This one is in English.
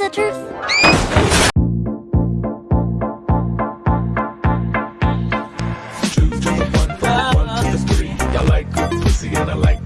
the truth. and I like